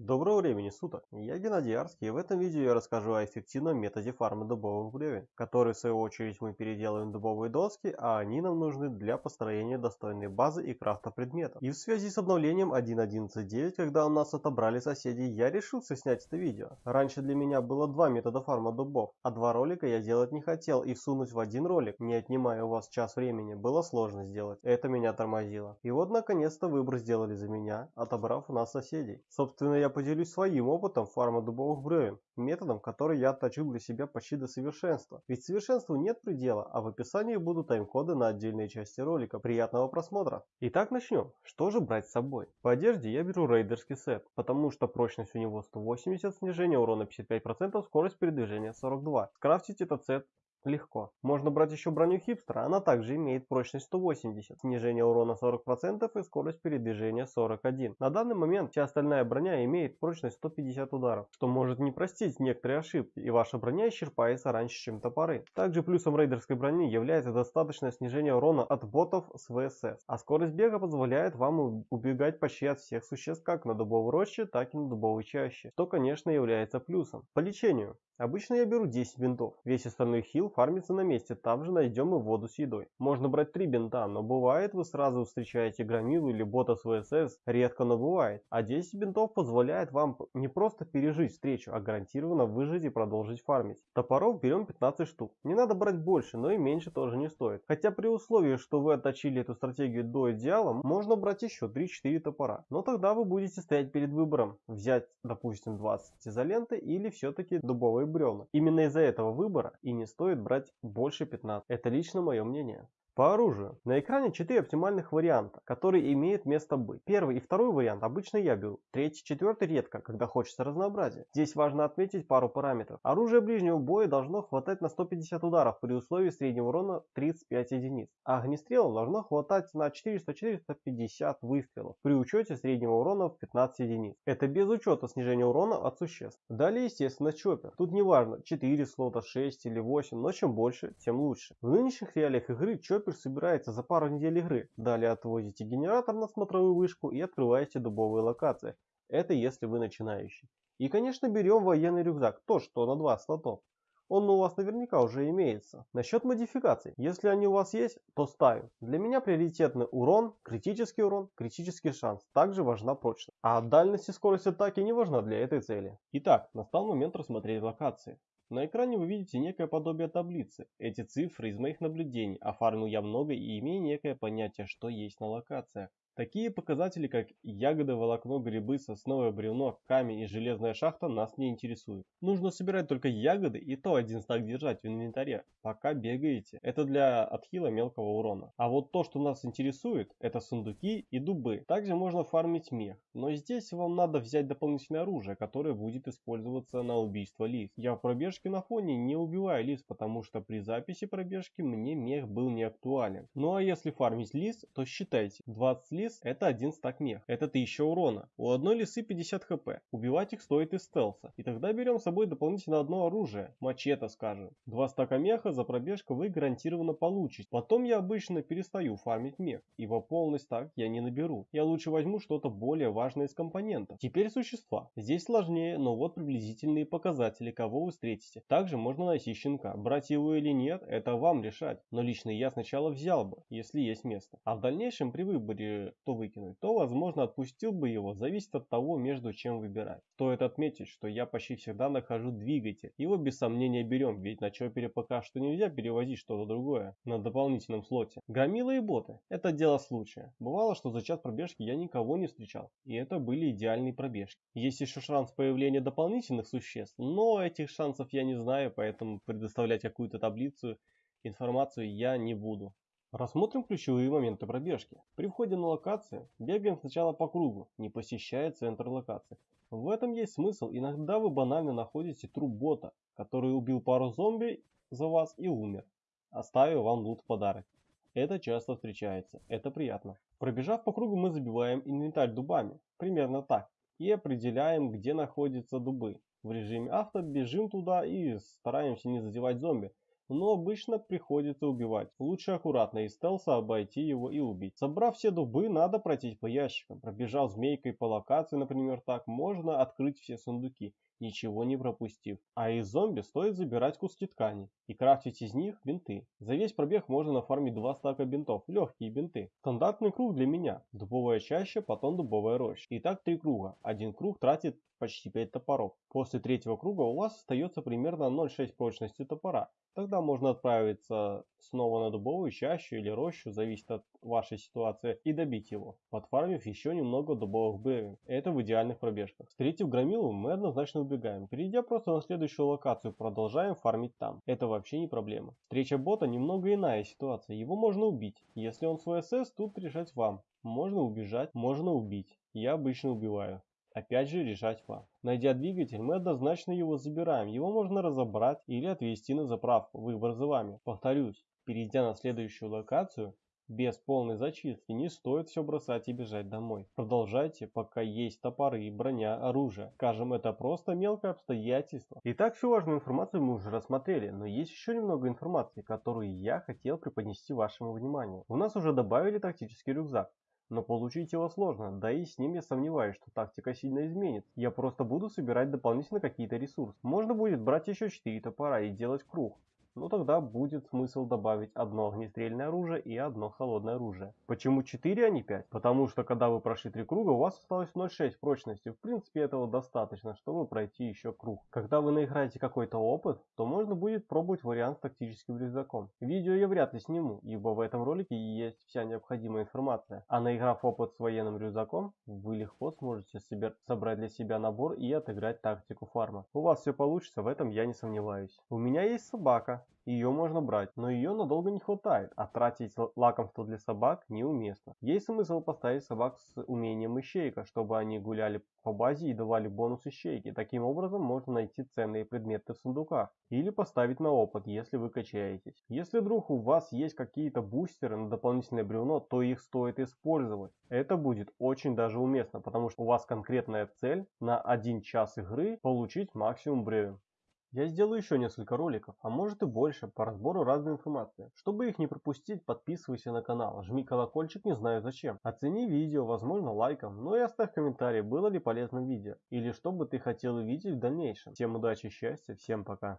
Доброго времени суток, я Геннадий Арский и в этом видео я расскажу о эффективном методе фарма дубовых бревен, который в свою очередь мы переделаем в дубовые доски, а они нам нужны для построения достойной базы и крафта предметов. И в связи с обновлением 1.11.9, когда у нас отобрали соседи, я решился снять это видео. Раньше для меня было два метода фарма дубов, а два ролика я делать не хотел и всунуть в один ролик, не отнимая у вас час времени, было сложно сделать. Это меня тормозило. И вот наконец-то выбор сделали за меня, отобрав у нас соседей. Собственно я поделюсь своим опытом фарма дубовых бревен, методом, который я отточил для себя почти до совершенства. Ведь совершенству нет предела, а в описании будут тайм-коды на отдельные части ролика. Приятного просмотра! Итак, начнем. Что же брать с собой? По одежде я беру рейдерский сет, потому что прочность у него 180, снижение урона 55%, скорость передвижения 42. Скрафтить этот сет Легко. Можно брать еще броню хипстера, она также имеет прочность 180, снижение урона 40% и скорость передвижения 41. На данный момент вся остальная броня имеет прочность 150 ударов, что может не простить некоторые ошибки, и ваша броня исчерпается раньше, чем топоры. Также плюсом рейдерской брони является достаточное снижение урона от ботов с ВСС, а скорость бега позволяет вам убегать почти от всех существ как на дубовой роще, так и на дубовой чаще, что конечно является плюсом. По лечению. Обычно я беру 10 бинтов, весь остальной хил фармится на месте, там же найдем и воду с едой. Можно брать 3 бинта, но бывает вы сразу встречаете громилу или бота с ВСС, редко, но бывает. А 10 бинтов позволяет вам не просто пережить встречу, а гарантированно выжить и продолжить фармить. Топоров берем 15 штук. Не надо брать больше, но и меньше тоже не стоит. Хотя при условии, что вы отточили эту стратегию до идеала, можно брать еще 3-4 топора. Но тогда вы будете стоять перед выбором, взять, допустим, 20 изоленты или все-таки дубовые бревна. Именно из-за этого выбора и не стоит брать больше 15. Это лично мое мнение. По оружию. На экране 4 оптимальных варианта, которые имеют место быть. Первый и второй вариант обычно я беру. Третий, четвертый редко, когда хочется разнообразия. Здесь важно отметить пару параметров. Оружие ближнего боя должно хватать на 150 ударов при условии среднего урона 35 единиц. А огнестрелов должно хватать на 400-450 выстрелов при учете среднего урона в 15 единиц. Это без учета снижения урона от существ. Далее, естественно, чоппер. Тут не важно 4 слота, 6 или 8, но чем больше, тем лучше. В нынешних реалиях игры чоппер Супер собирается за пару недель игры. Далее отвозите генератор на смотровую вышку и открываете дубовые локации. Это если вы начинающий. И конечно берем военный рюкзак, то что на 2 слотов. Он у вас наверняка уже имеется. Насчет модификаций. Если они у вас есть, то ставим. Для меня приоритетный урон, критический урон, критический шанс. Также важна прочность. А дальность и скорость атаки не важна для этой цели. Итак, настал момент рассмотреть локации. На экране вы видите некое подобие таблицы. Эти цифры из моих наблюдений, оформил я много и имею некое понятие, что есть на локациях. Такие показатели, как ягоды, волокно, грибы, сосновое бревно, камень и железная шахта нас не интересуют. Нужно собирать только ягоды и то один стак держать в инвентаре, пока бегаете. Это для отхила мелкого урона. А вот то, что нас интересует, это сундуки и дубы. Также можно фармить мех. Но здесь вам надо взять дополнительное оружие, которое будет использоваться на убийство лис. Я в пробежке на фоне не убиваю лис, потому что при записи пробежки мне мех был не актуален. Ну а если фармить лис, то считайте, 20 лис лис – это один стак мех. Это 1000 урона. У одной лисы 50 хп. Убивать их стоит из стелса. И тогда берем с собой дополнительно одно оружие. Мачете, скажем. Два стака меха за пробежку вы гарантированно получите. Потом я обычно перестаю фармить мех. Ибо полный стак я не наберу. Я лучше возьму что-то более важное из компонентов. Теперь существа. Здесь сложнее, но вот приблизительные показатели, кого вы встретите. Также можно найти щенка. Брать его или нет, это вам решать. Но лично я сначала взял бы, если есть место. А в дальнейшем при выборе то выкинуть, то, возможно, отпустил бы его, зависит от того, между чем выбирать. Стоит отметить, что я почти всегда нахожу двигатель. Его без сомнения берем, ведь на чопере пока что нельзя перевозить что-то другое на дополнительном слоте. Громилы и боты – это дело случая. Бывало, что за час пробежки я никого не встречал, и это были идеальные пробежки. Есть еще шанс появления дополнительных существ, но этих шансов я не знаю, поэтому предоставлять какую-то таблицу информацию я не буду. Рассмотрим ключевые моменты пробежки. При входе на локацию бегаем сначала по кругу, не посещая центр локации. В этом есть смысл, иногда вы банально находите труп бота, который убил пару зомби за вас и умер, оставив вам лут в подарок. Это часто встречается, это приятно. Пробежав по кругу мы забиваем инвентарь дубами, примерно так, и определяем где находятся дубы. В режиме авто бежим туда и стараемся не задевать зомби, но обычно приходится убивать. Лучше аккуратно из стелса обойти его и убить. Собрав все дубы, надо пройтись по ящикам. Пробежав змейкой по локации, например, так, можно открыть все сундуки ничего не пропустив. А из зомби стоит забирать куски ткани и крафтить из них бинты. За весь пробег можно нафармить два стака бинтов, легкие бинты. Стандартный круг для меня. Дубовая чаща, потом дубовая роща. Итак, три круга. Один круг тратит почти 5 топоров. После третьего круга у вас остается примерно 0,6 прочности топора. Тогда можно отправиться снова на дубовую чащу или рощу, зависит от вашей ситуации, и добить его, подфармив еще немного дубовых бревен. Это в идеальных пробежках. Встретив громилу, мы однозначно убегаем. Перейдя просто на следующую локацию, продолжаем фармить там. Это вообще не проблема. Встреча бота немного иная ситуация. Его можно убить. Если он свой СС, тут решать вам. Можно убежать, можно убить. Я обычно убиваю. Опять же решать вам. Найдя двигатель, мы однозначно его забираем. Его можно разобрать или отвезти на заправку. Выбор за вами. Повторюсь, перейдя на следующую локацию, без полной зачистки не стоит все бросать и бежать домой. Продолжайте, пока есть топоры, броня, оружие. Скажем, это просто мелкое обстоятельство. Итак, всю важную информацию мы уже рассмотрели, но есть еще немного информации, которую я хотел преподнести вашему вниманию. У нас уже добавили тактический рюкзак. Но получить его сложно, да и с ним я сомневаюсь, что тактика сильно изменит. Я просто буду собирать дополнительно какие-то ресурсы. Можно будет брать еще 4 топора и делать круг ну тогда будет смысл добавить одно огнестрельное оружие и одно холодное оружие. Почему 4, а не 5? Потому что когда вы прошли 3 круга, у вас осталось 0,6 прочности. В принципе этого достаточно, чтобы пройти еще круг. Когда вы наиграете какой-то опыт, то можно будет пробовать вариант с тактическим рюкзаком. Видео я вряд ли сниму, ибо в этом ролике есть вся необходимая информация. А наиграв опыт с военным рюкзаком, вы легко сможете собрать для себя набор и отыграть тактику фарма. У вас все получится, в этом я не сомневаюсь. У меня есть собака, ее можно брать, но ее надолго не хватает, а тратить лакомство для собак неуместно. Есть смысл поставить собак с умением ищейка, чтобы они гуляли по базе и давали бонус ищейки. Таким образом можно найти ценные предметы в сундуках. Или поставить на опыт, если вы качаетесь. Если вдруг у вас есть какие-то бустеры на дополнительное бревно, то их стоит использовать. Это будет очень даже уместно, потому что у вас конкретная цель на один час игры получить максимум бревен. Я сделаю еще несколько роликов, а может и больше, по разбору разной информации. Чтобы их не пропустить, подписывайся на канал, жми колокольчик, не знаю зачем. Оцени видео, возможно лайком, ну и оставь комментарий, было ли полезным видео, или что бы ты хотел увидеть в дальнейшем. Всем удачи и счастья, всем пока.